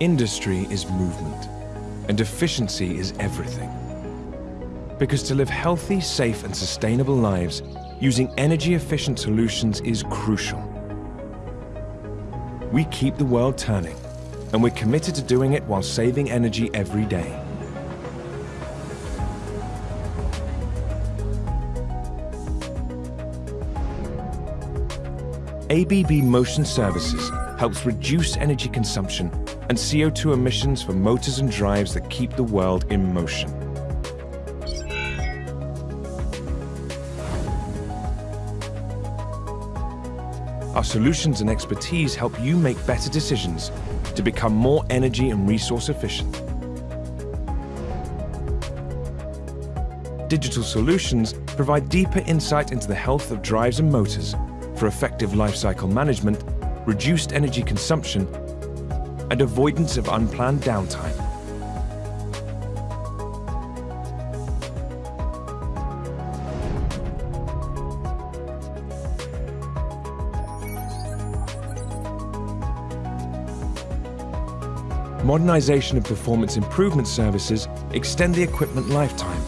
Industry is movement, and efficiency is everything. Because to live healthy, safe and sustainable lives, using energy-efficient solutions is crucial. We keep the world turning, and we're committed to doing it while saving energy every day. ABB Motion Services helps reduce energy consumption and CO2 emissions for motors and drives that keep the world in motion. Our solutions and expertise help you make better decisions to become more energy and resource efficient. Digital solutions provide deeper insight into the health of drives and motors for effective lifecycle management, reduced energy consumption, and avoidance of unplanned downtime. Modernization and performance improvement services extend the equipment lifetime,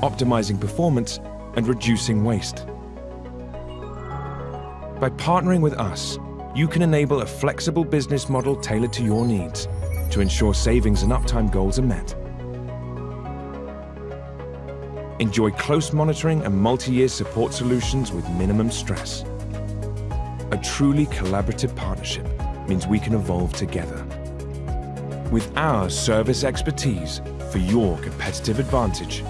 optimizing performance and reducing waste. By partnering with us, you can enable a flexible business model tailored to your needs to ensure savings and uptime goals are met. Enjoy close monitoring and multi-year support solutions with minimum stress. A truly collaborative partnership means we can evolve together. With our service expertise for your competitive advantage,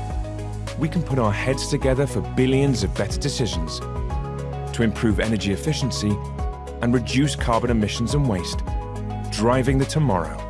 we can put our heads together for billions of better decisions to improve energy efficiency and reduce carbon emissions and waste, driving the tomorrow